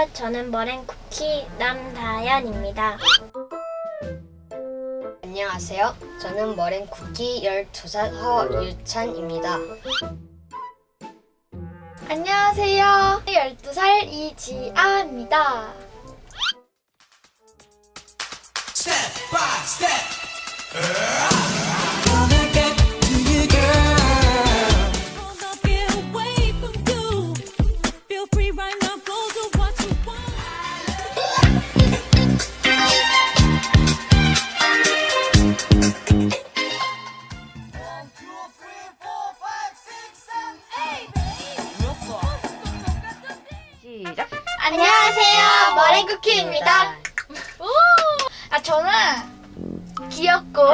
안녕하세요. 저는 머랭 쿠키 남다연입니다. 안녕하세요. 저는 머랭 쿠키 12살 허유찬입니다. 안녕하세요. 12살 이지아입니다. step by step. Hold 안녕하세요. 머랭쿠키입니다. 오! 아, 저는 귀엽고,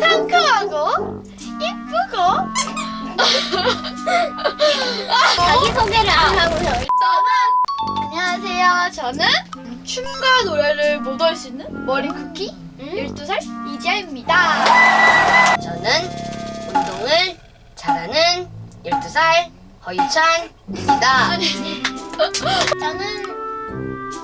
상큼하고, 이쁘고, 자기소개를 안 하고요. 저는, 안녕하세요. 저는 춤과 노래를 모두할 수 있는 머랭쿠키 12살 이지아입니다. 저는 운동을 잘하는 12살 허유찬입니다. 저는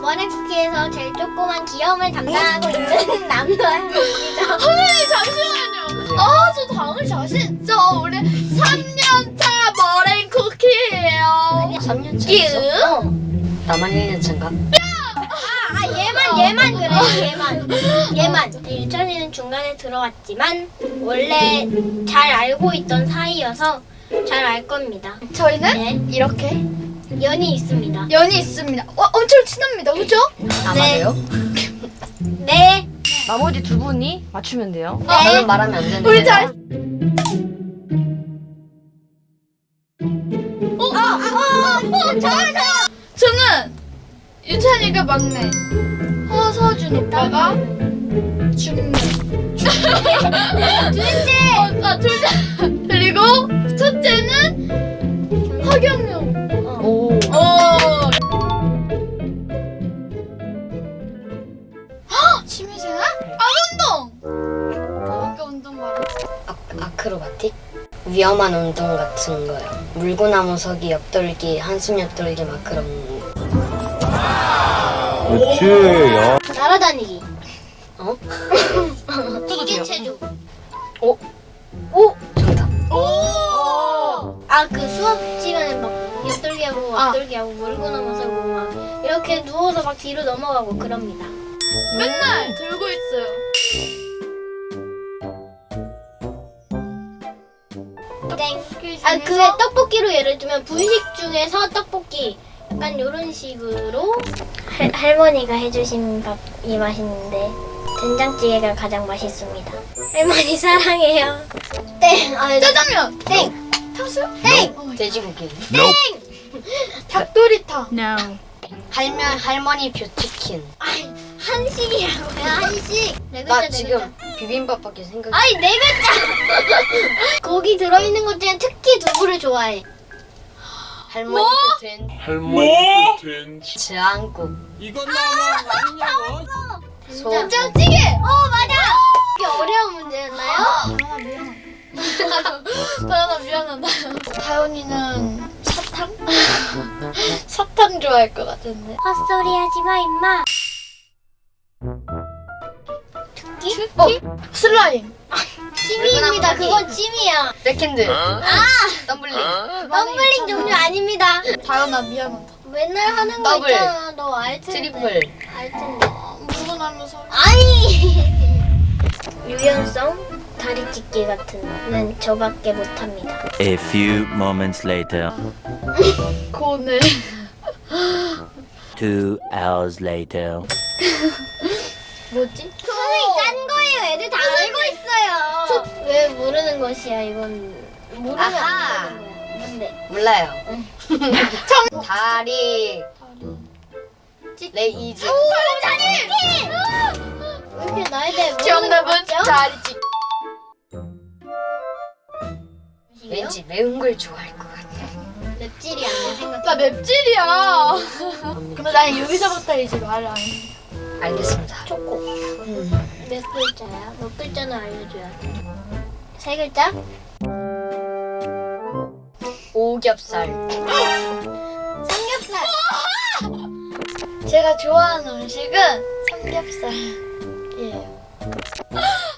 머랭쿠키에서 제일 조그만 귀여움을 담당하고 있는 남다연입니다. 선생님 잠시만요. 아, 저 당을 자신. 저 우리 3년차 머랭 쿠키예요. 3년 끼. 차였어? 나만 1년 차인가? 아 얘만 얘만 그래 얘만 얘만 유찬이는 중간에 들어왔지만 원래 잘 알고 있던 사이여서 잘 알 겁니다. 저희는 네. 이렇게 연이 있습니다. 연이 있습니다. 와, 엄청 친합니다. 그죠? 아마도요? 네. 나머지 두 분이 맞추면 돼요. 저는 말하면 안 되는 우리 거예요? 잘. 어, 어, 저, 저. 저는 유찬이가 막내. 허서준 오빠가 중매. 둘째. 어, 아, 둘째. 그리고 첫째는 아, 아크로바틱? 위험한 운동 같은 거요. 물구나무 서기, 옆돌기, 한숨 옆돌기 막 그런 그렇지. 야. 날아다니기. 어? 이게 체조. 오! 오! 정답. 오. 아그 수업 시간에 막 옆돌기 하고 아. 앞돌기 하고 물고 넘어서고 막 이렇게 누워서 막 뒤로 넘어가고 그럽니다. 맨날 들고 있어요. 땡. 아 그게 떡볶이로 예를 들면 분식 중에서 떡볶이 약간 이런 식으로 할, 할머니가 해주신 밥이 맛있는데 된장찌개가 가장 맛있습니다. 할머니 사랑해요. 땡. 아, 짜장면. 땡. 탕수육? 땡. 돼지고기. 닭도리탕. No. 할면 할머니 뷰치킨. 아이, 한식이라고요 한식. 네 글자 나 네 지금 글자. 비빔밥밖에 생각이 아니 네 글자. 거기 들어있는 것 중에 특히 두부를 좋아해. 할머니 된 할머니 된 즈앙국. 이건 너무 아니냐고. 소. 된장찌개. 어 맞아. 이게 어려운 문제였나요? 다현아 미안. 다현아 미안하다. 다현이는 사탕? 사탕 좋아할 것 같은데. 헛소리 하지 마 임마. 특기? 어, 슬라임. 찜입니다. 그건 찜이야. 백핸드. 아! 텀블링. 텀블링 종류 아닙니다. 다현아 미안하다. 맨날 하는 거 더블. 있잖아. 너 알 텐데. 트리플. 알 텐데. 물고 나면서. 아니. 유연성 다리 찢기 같은 거는 저밖에 못합니다. A few moments later, 고네. two hours later. 뭐지? 선생님 짠 거예요. 애들 다 알고 있어요. 왜 모르는 것이야 이건. 모르면 아하. 안 되는 거야. 뭔데? 몰라요. 다리. raise. 왜 이렇게 나에 대해 모르는 정답은 것 같죠? 다리 찢기. 왠지 매운 걸 좋아할 것 같아. 맵찔이 아니야 생각. 나 맵찔이야. 근데 난 여기서부터 이제 말을 안 해. 알겠습니다. 초코. 음. 몇 글자야? 몇 글자는 알려줘야 돼. 세 글자? 오겹살. 삼겹살 제가 좋아하는 음식은 삼겹살이에요.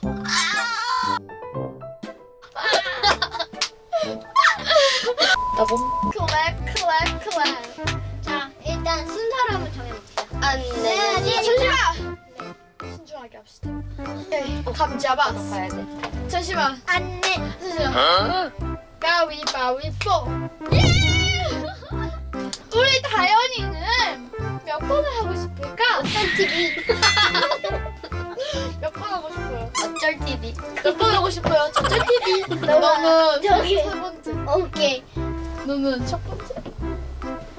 나봄 클랩 클랩 클랩. 자, 일단 순서를 한번 정해봅시다. 안 네, 돼. 잠시만. 신중하게 합시다. 네, 감 잡았어. 봐야 돼. 잠시만. 안내. 잠시만. 가위바위보. 예! 우리 다현이는 몇 번을 하고 싶을까? 어쩔 TV. 몇 번 하고 싶어요? 어쩔 TV. 몇 번 하고 싶어요? 저쩔 TV. 너는 저기. 세 번째. 오케이. 너는 첫 번째.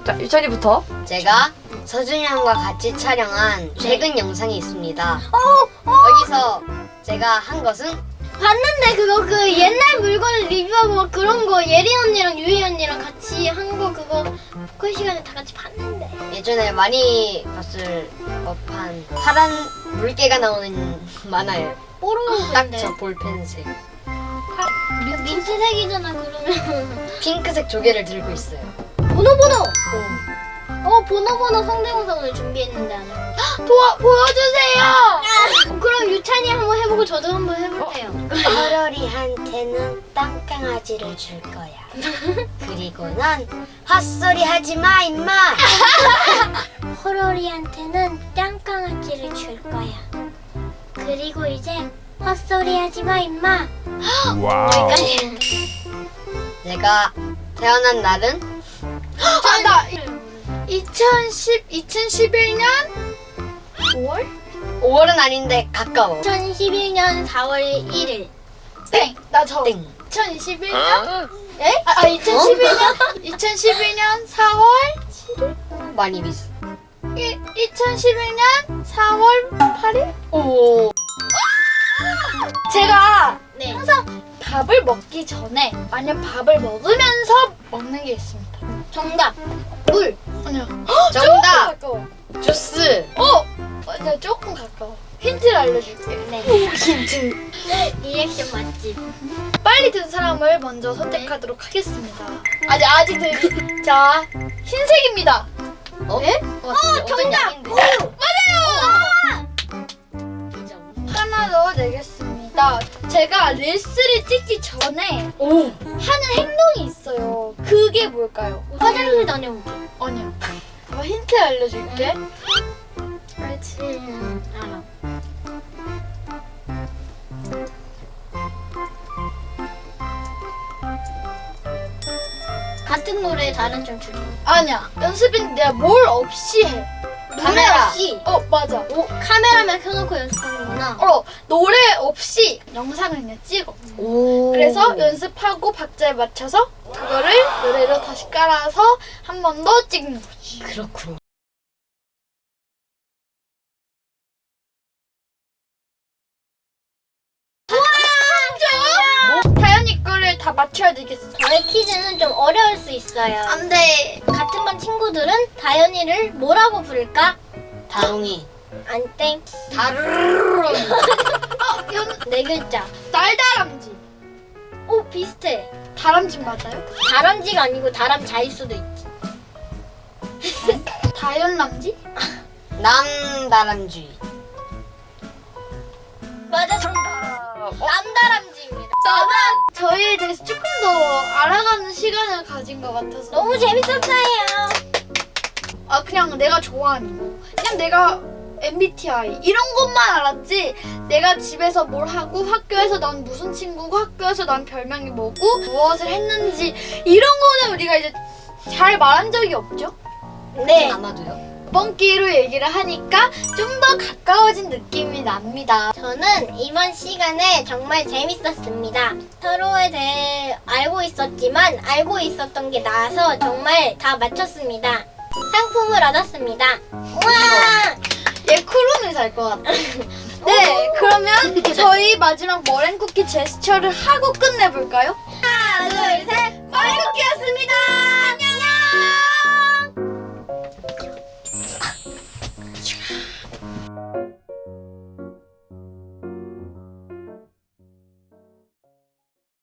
자, 유찬이부터. 제가 서준양과 같이 촬영한 최근 영상이 있습니다. 어, 어. 여기서 제가 한 것은 봤는데 그거 그 옛날 물건을 리뷰하고 막 그런 거 예린 언니랑 유희 언니랑 같이 한 거 그거 보컬 시간에 다 같이 봤는데. 예전에 많이 봤을 법한 파란 물개가 나오는 만화예요. 딱 뽀로로인데. 저 볼펜색. 민트색이잖아 그러면. 핑크색 조개를 들고 있어요. 보노보노. 어 보노보노 성대모사 오늘 준비했는데 안 해. 도와 보여주세요. 어, 그럼 유찬이 한번 해보고 저도 한번 해볼게요. 허러리한테는 땅강아지를 줄 거야. 그리고 넌 헛소리 하지 마, 임마. 호로리한테는 짱강아지를 줄 거야. 그리고 이제 헛소리 하지 마 임마. wow. 내가 태어난 날은 나2010 2011년 5월? 5월은 아닌데 가까워. 2011년 4월 1일. 땡. 나저 땡. 2021년? 예? 아, 아 2011년? 2011년 4월 7일? 많이 비슷. 이, 2011년 4월 8일? 오. 제가 네. 항상 밥을 먹기 전에 아니면 밥을 먹으면서 먹는 게 있습니다. 정답. 물. 아니요. 정답. 주스. 어! 어, 나 조금 가까워. 힌트를 알려줄게. 네. 힌트. 리액션 맛집. 빨리 든 사람을 먼저 선택하도록 하겠습니다. 아직 아직 들이. 자, 흰색입니다. 어? 네? 어, 정답. 하나 더 내겠습니다. 제가 릴스를 찍기 전에 오. 하는 행동이 있어요. 그게 뭘까요? 화장실 다녀오기. 아니야. 어, 힌트 알려줄게. 알지? 음, 알아. 같은 노래 다른 좀 줄여. 아니야. 연습인데 내가 뭘 없이 해. 카메라. 없이. 어, 맞아. 오, 카메라만 켜놓고 연습하는구나. 어, 노래 없이 영상을 그냥 찍어. 오. 그래서 연습하고 박자에 맞춰서 그거를 노래로 다시 깔아서 한 번 더 찍는 거지. 그렇군요. 맞춰야 되겠어. 저의 퀴즈는 좀 어려울 수 있어요. 안 돼. 같은 반 친구들은 다현이를 뭐라고 부를까? 다롱이. 안 땡. 다르르. 어, 연, 네 글자. 날다람쥐. 오, 비슷해. 다람쥐 맞아요? 다람쥐가 아니고 다람자일 수도 있지. 다현람쥐? 남다람쥐. 맞아, 정답. 남다람쥐입니다. 나는 저희에 대해서 조금 더 알아가는 시간을 가진 것 같아서 너무 재밌었어요. 아 그냥 내가 좋아하는 거 그냥 내가 MBTI 이런 것만 알았지 내가 집에서 뭘 하고 학교에서 난 무슨 친구고 학교에서 난 별명이 뭐고 무엇을 했는지 이런 거는 우리가 이제 잘 말한 적이 없죠 네. 아마도요. 이번 기회로 얘기를 하니까 좀 더 가까워진 느낌이 납니다 저는 이번 시간에 정말 재밌었습니다. 서로에 대해 알고 있었지만 알고 있었던 게 나아서 정말 다 맞췄습니다. 상품을 얻었습니다. 우와! 얘 쿠룸이 살것 같아 네 그러면 저희 마지막 머랭쿠키 제스처를 하고 끝내볼까요? 하나, 둘, 셋! 머랭쿠키였습니다